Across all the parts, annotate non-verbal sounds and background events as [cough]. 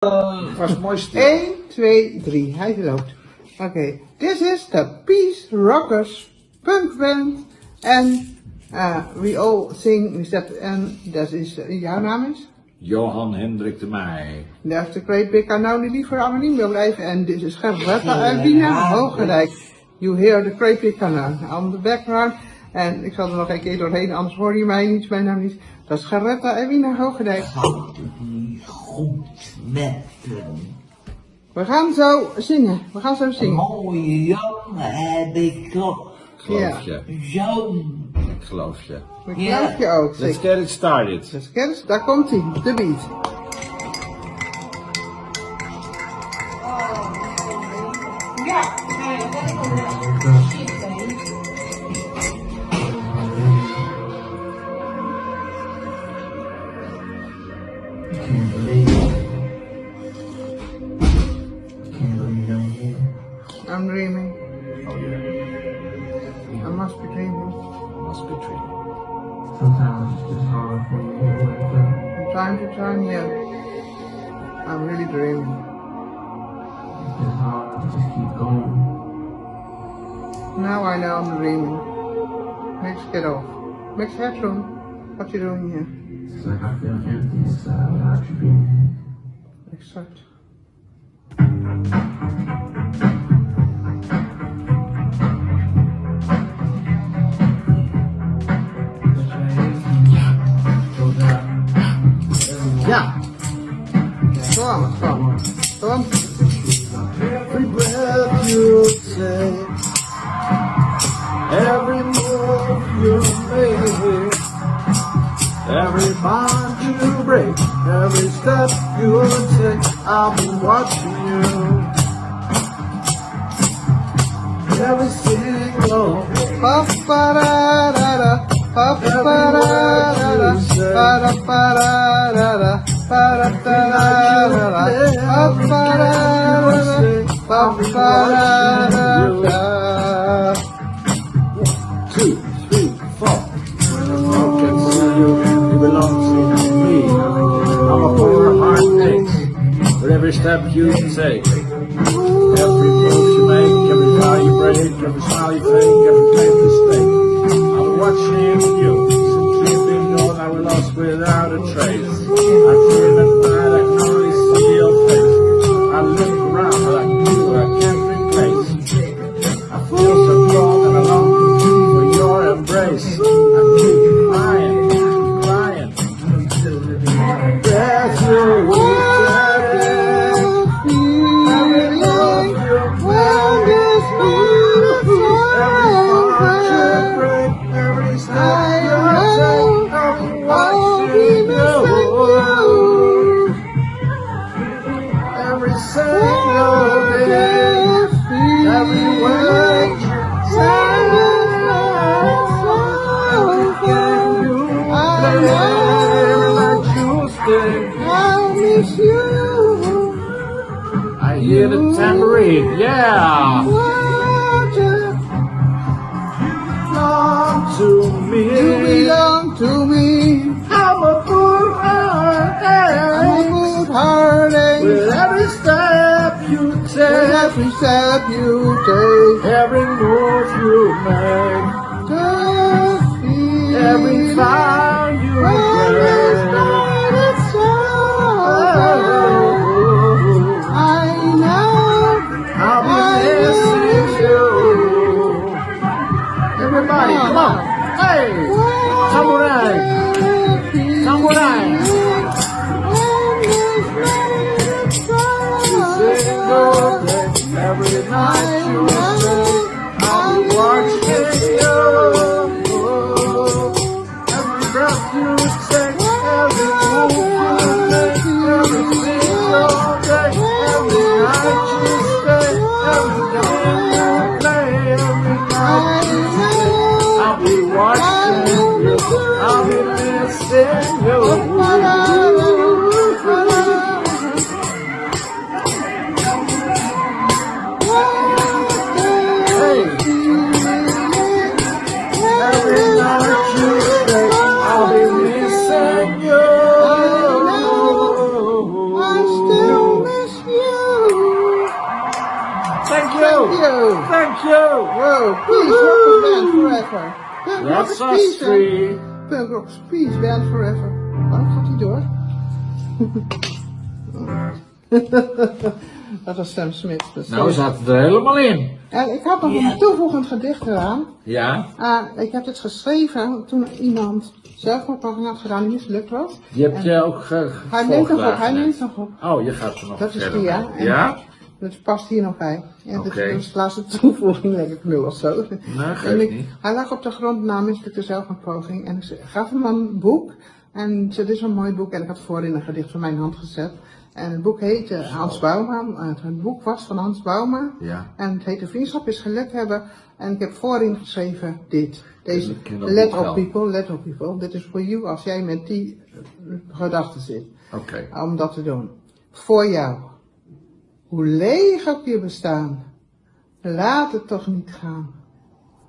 Het was mooi stil. 1, 2, 3. Hij loopt. Oké. This is the Peace Rockers punk band. En uh, we all sing, we step, en dat is, uh, jouw naam is? Johan Hendrik de Meij. Dat is de Great Big Unknown die liever anoniem wil blijven. En dit is Gerberta uit Wiener, Hoogerijk. You hear the Great Big Unknown on the background. En ik zal er nog een keer doorheen, anders hoor je mij niet, mijn naam niet. Dat is Gerberta uit Wiener, Hoogerijk. [laughs] goed met hem. We gaan zo zingen, we gaan zo zingen. Mooie jongen heb ik toch. Geloof Ja. je. Zo'n. Ik geloof je. Dat Ja. geloof je ook, Let's zeker. get it started. Dus kennis, daar komt hij, de beat. Can't I'm dreaming, Oh yeah. I must be dreaming. I Must be dreaming. Sometimes it's just hard for me to wake up. From time to time, yeah. I'm really dreaming. It's hard to just keep going. Now I know I'm dreaming. Let's get off. Max Headroom, what you doing here? It's like I feel empty inside without you being here. Exact. step you take, I'll be watching you. Every single pa pa da da da pa pa da da da pa da pa da da da pa da da da da pa pa da da da pa pa da da every step you take. Every move you make, every vow you break, every smile you fake, Hear the tambourine, yeah. Belong to me. you belong to me. I'm a fool, I'm a heartache. good. With every step you With take, every step you take, every move you make, time. Rock band forever. That's rock us peace, three. Punk rock peace band forever. Waarom gaat hij door? Dat was Sam Smith. Nou, we is- zaten er helemaal in. En ik had nog een toevoegend gedicht eraan. Ja, Ah, ik heb het geschreven toen iemand zelfmoordpoging had gedaan die mislukt was. je hebt je ook ge Hij neemt nog op, hij neemt nog op. Oh, je gaat er nog Dat is die, ja. Ja? Dat past hier nog bij. En dat is de laatste toevoeging, denk ik nu of zo. Nee, En geeft ik- niet. Hij lag op de grond na mislukte zelfmoordpoging en ik gaf hem een boek. En dit is een mooi boek en ik had voorin een gedicht van mijn hand gezet. En het boek heette Hans Bouma. Het, het boek was van Hans Bouma. Ja. En het heette Vriendschap is geluk hebben. En ik heb voorin geschreven dit. Deze, let op people, let op people. Dit is voor you als jij met die gedachten zit Oké. om dat te doen. Voor jou. Hoe leeg ook je bestaan. Laat het toch niet gaan.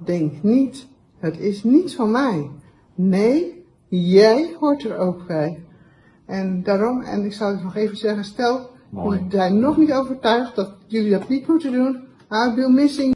Denk niet, het is niets van mij. Nee, jij hoort er ook bij. En daarom, en ik zal het nog even zeggen, stel, jullie zijn nog niet overtuigd dat jullie dat niet moeten doen. I'll be missing